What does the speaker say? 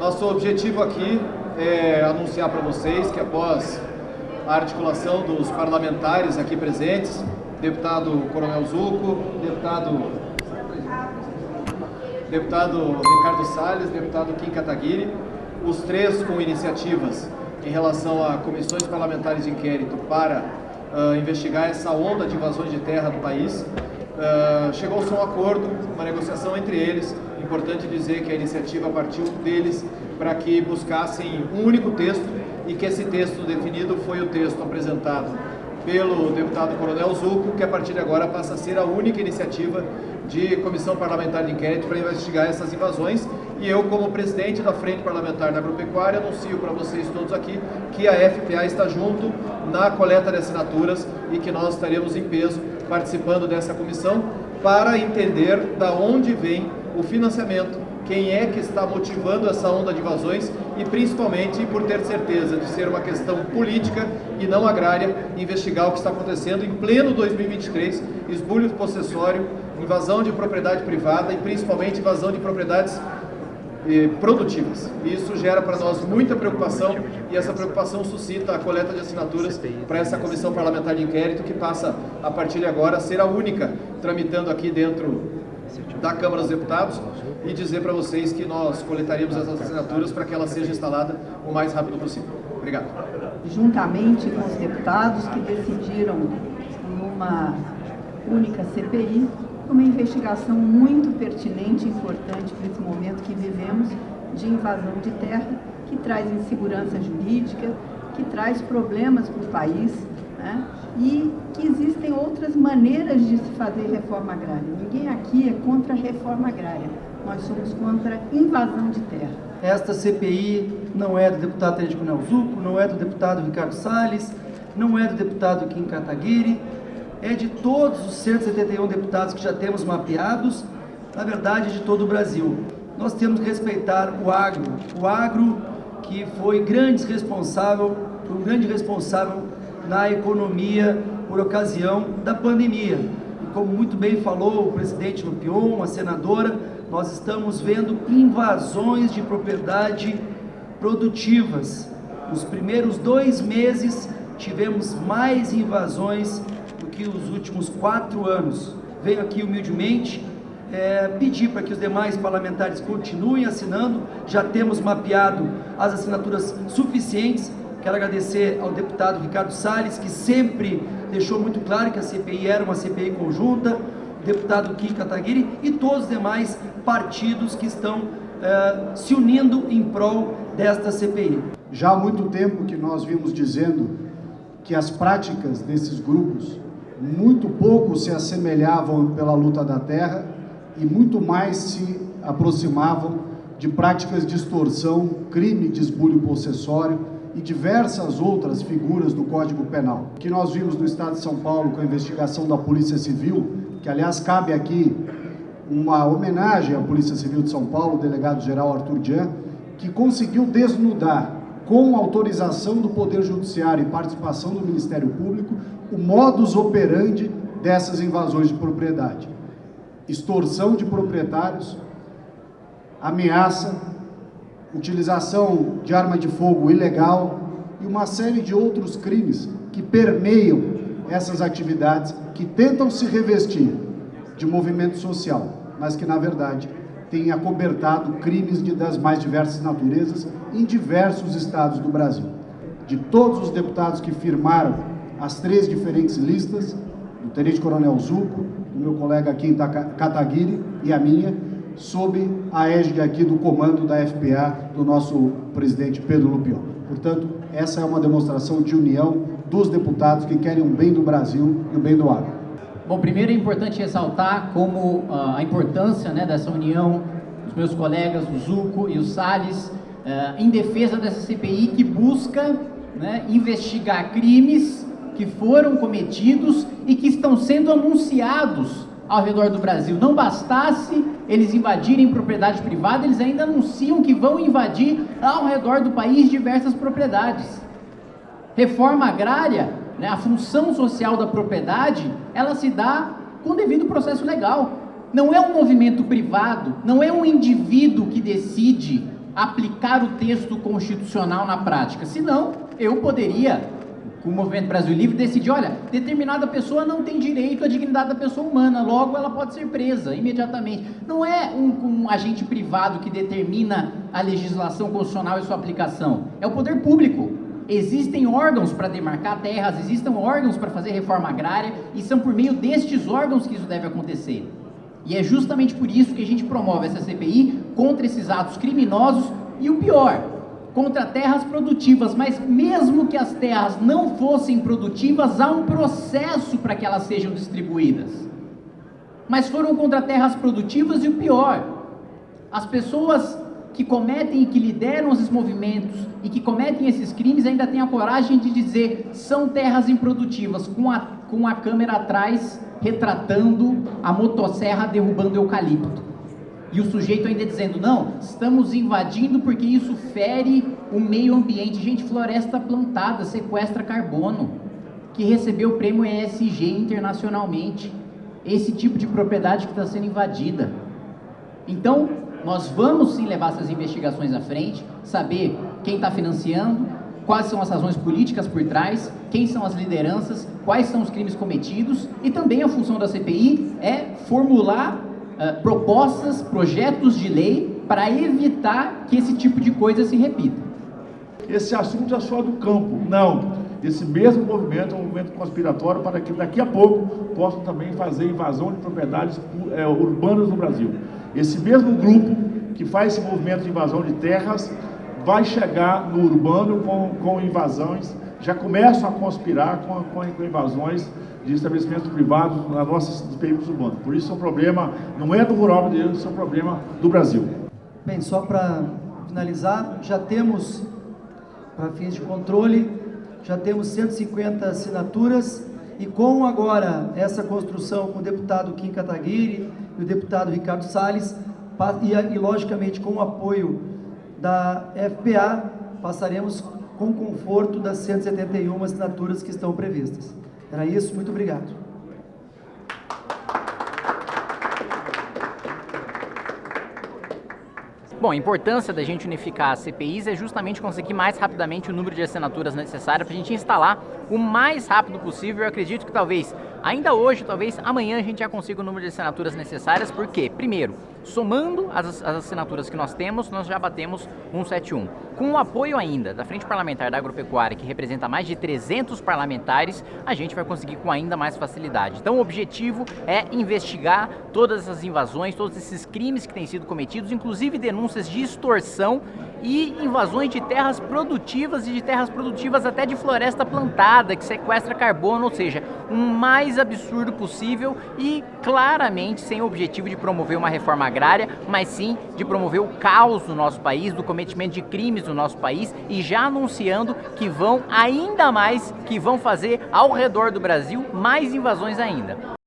Nosso objetivo aqui é anunciar para vocês que após a articulação dos parlamentares aqui presentes, deputado Coronel Zuco, deputado deputado Ricardo Salles, deputado Kim Kataguiri, os três com iniciativas em relação a comissões parlamentares de inquérito para uh, investigar essa onda de invasões de terra do país. Uh, Chegou-se a um acordo, uma negociação entre eles. Importante dizer que a iniciativa partiu deles para que buscassem um único texto e que esse texto definido foi o texto apresentado pelo deputado Coronel Zuco, que a partir de agora passa a ser a única iniciativa de comissão parlamentar de inquérito para investigar essas invasões. E eu, como presidente da Frente Parlamentar da Agropecuária, anuncio para vocês todos aqui que a FPA está junto na coleta de assinaturas e que nós estaremos em peso participando dessa comissão para entender da onde vem o financiamento, quem é que está motivando essa onda de invasões e principalmente por ter certeza de ser uma questão política e não agrária, investigar o que está acontecendo em pleno 2023, esbulho possessório, invasão de propriedade privada e principalmente invasão de propriedades eh, produtivas. Isso gera para nós muita preocupação e essa preocupação suscita a coleta de assinaturas para essa comissão parlamentar de inquérito que passa a partir de agora a ser a única tramitando aqui dentro da Câmara dos Deputados e dizer para vocês que nós coletaríamos essas assinaturas para que ela seja instalada o mais rápido possível. Obrigado. Juntamente com os deputados que decidiram numa única CPI, uma investigação muito pertinente e importante para esse momento que vivemos de invasão de terra, que traz insegurança jurídica, que traz problemas para o país, né? e que existem outras maneiras de se fazer reforma agrária. Ninguém aqui é contra a reforma agrária, nós somos contra a invasão de terra. Esta CPI não é do deputado Tenente Coronel Zuco, não é do deputado Ricardo Salles, não é do deputado Kim Kataguiri, é de todos os 171 deputados que já temos mapeados, na verdade de todo o Brasil. Nós temos que respeitar o agro, o agro que foi grande responsável, um grande responsável na economia por ocasião da pandemia. E como muito bem falou o presidente Lupion, a senadora, nós estamos vendo invasões de propriedade produtivas. Nos primeiros dois meses tivemos mais invasões do que os últimos quatro anos. Venho aqui humildemente é, pedir para que os demais parlamentares continuem assinando, já temos mapeado as assinaturas suficientes Quero agradecer ao deputado Ricardo Salles, que sempre deixou muito claro que a CPI era uma CPI conjunta, o deputado Kim Kataguiri e todos os demais partidos que estão uh, se unindo em prol desta CPI. Já há muito tempo que nós vimos dizendo que as práticas desses grupos muito pouco se assemelhavam pela luta da terra e muito mais se aproximavam de práticas de extorsão, crime de esbulho possessório, e diversas outras figuras do Código Penal. Que nós vimos no Estado de São Paulo com a investigação da Polícia Civil, que aliás cabe aqui uma homenagem à Polícia Civil de São Paulo, o delegado-geral Arthur Dian, que conseguiu desnudar, com autorização do Poder Judiciário e participação do Ministério Público, o modus operandi dessas invasões de propriedade. Extorsão de proprietários, ameaça, utilização de arma de fogo ilegal e uma série de outros crimes que permeiam essas atividades que tentam se revestir de movimento social, mas que na verdade têm acobertado crimes de, das mais diversas naturezas em diversos estados do Brasil. De todos os deputados que firmaram as três diferentes listas, do Tenente Coronel Zuco, do meu colega em Kataguiri e a minha, sob a égide aqui do comando da FPA do nosso presidente Pedro Lupion. Portanto, essa é uma demonstração de união dos deputados que querem o bem do Brasil e o bem do agro. Bom, primeiro é importante ressaltar como uh, a importância né, dessa união dos meus colegas, o Zuco e o Salles, uh, em defesa dessa CPI que busca né, investigar crimes que foram cometidos e que estão sendo anunciados ao redor do Brasil. Não bastasse eles invadirem propriedade privada, eles ainda anunciam que vão invadir ao redor do país diversas propriedades. Reforma agrária, né, a função social da propriedade, ela se dá com devido processo legal. Não é um movimento privado, não é um indivíduo que decide aplicar o texto constitucional na prática. Senão, eu poderia, o Movimento Brasil Livre, decidir, olha, determinada pessoa não tem direito à dignidade da pessoa humana, logo ela pode ser presa imediatamente. Não é um, um agente privado que determina a legislação constitucional e sua aplicação, é o poder público. Existem órgãos para demarcar terras, existem órgãos para fazer reforma agrária, e são por meio destes órgãos que isso deve acontecer. E é justamente por isso que a gente promove essa CPI contra esses atos criminosos e o pior, contra terras produtivas, mas mesmo que as terras não fossem produtivas, há um processo para que elas sejam distribuídas. Mas foram contra terras produtivas e o pior, as pessoas que cometem e que lideram esses movimentos e que cometem esses crimes ainda têm a coragem de dizer são terras improdutivas, com a, com a câmera atrás retratando a motosserra derrubando eucalipto. E o sujeito ainda dizendo, não, estamos invadindo porque isso fere o meio ambiente. Gente, floresta plantada sequestra carbono, que recebeu o prêmio ESG internacionalmente. Esse tipo de propriedade que está sendo invadida. Então, nós vamos sim levar essas investigações à frente, saber quem está financiando, quais são as razões políticas por trás, quem são as lideranças, quais são os crimes cometidos e também a função da CPI é formular uh, propostas, projetos de lei para evitar que esse tipo de coisa se repita. Esse assunto é só do campo, não. Esse mesmo movimento é um movimento conspiratório para que daqui a pouco possam também fazer invasão de propriedades é, urbanas no Brasil. Esse mesmo grupo que faz esse movimento de invasão de terras vai chegar no urbano com, com invasões, já começam a conspirar com, com, com invasões de estabelecimentos privados nas nossas períodos urbanos. Por isso é um problema, não é do rural brasileiro, isso é um problema do Brasil. Bem, só para finalizar, já temos, para fins de controle, já temos 150 assinaturas e com agora essa construção com o deputado Kim Kataguiri e o deputado Ricardo Salles, e, e logicamente com o apoio da FPA, passaremos com conforto das 171 assinaturas que estão previstas. Era isso, muito obrigado. Bom, a importância da gente unificar as CPIs é justamente conseguir mais rapidamente o número de assinaturas necessárias para a gente instalar o mais rápido possível. Eu acredito que talvez ainda hoje, talvez amanhã a gente já consiga o número de assinaturas necessárias, porque, primeiro, somando as, as assinaturas que nós temos, nós já batemos 171. Com o apoio ainda da Frente Parlamentar da Agropecuária, que representa mais de 300 parlamentares, a gente vai conseguir com ainda mais facilidade. Então o objetivo é investigar todas essas invasões, todos esses crimes que têm sido cometidos, inclusive denúncias de extorsão e invasões de terras produtivas e de terras produtivas até de floresta plantada, que sequestra carbono, ou seja, o mais absurdo possível e claramente sem o objetivo de promover uma reforma agrária, mas sim de promover o caos no nosso país, do cometimento de crimes no nosso país e já anunciando que vão ainda mais, que vão fazer ao redor do Brasil mais invasões ainda.